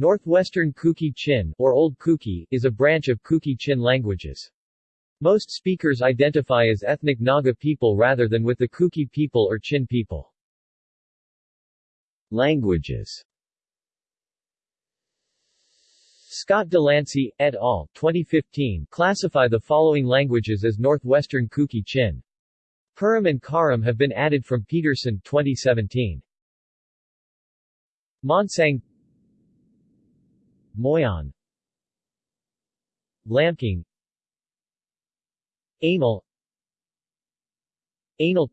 Northwestern Kuki-Chin, or Old Kuki, is a branch of Kuki-Chin languages. Most speakers identify as ethnic Naga people rather than with the Kuki people or Chin people. Languages Scott Delancey, et al., 2015, classify the following languages as Northwestern Kuki-Chin. Purum and Karam have been added from Peterson 2017. Monsang Moyon. Lamkang Anal. Anal.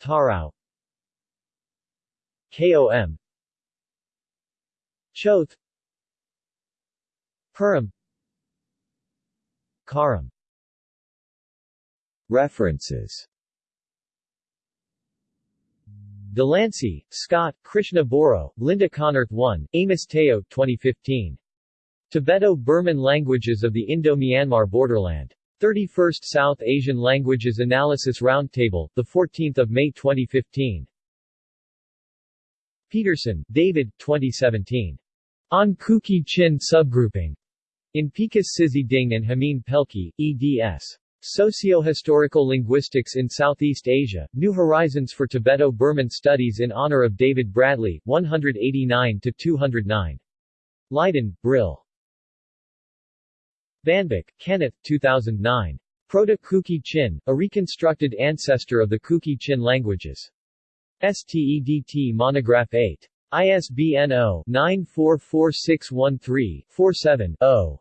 Tarao. KOM Choth. Purum. Karam. References Delancey, Scott, Krishna Boro, Linda Konnerth 1, Amos Teo 2015. Tibeto-Burman Languages of the Indo-Myanmar Borderland. 31st South Asian Languages Analysis Roundtable, 14 May 2015. Peterson, David, 2017. On Kuki-Chin Subgrouping. In Picus Ding and Jamin Pelkey, eds. Socio-Historical Linguistics in Southeast Asia, New Horizons for Tibeto-Burman Studies in honor of David Bradley, 189-209. Leiden, Brill. VanBik, Kenneth, 2009. Proto-Kuki-Chin, a reconstructed ancestor of the Kuki-Chin languages. STEDT Monograph 8. ISBN 0-944613-47-0.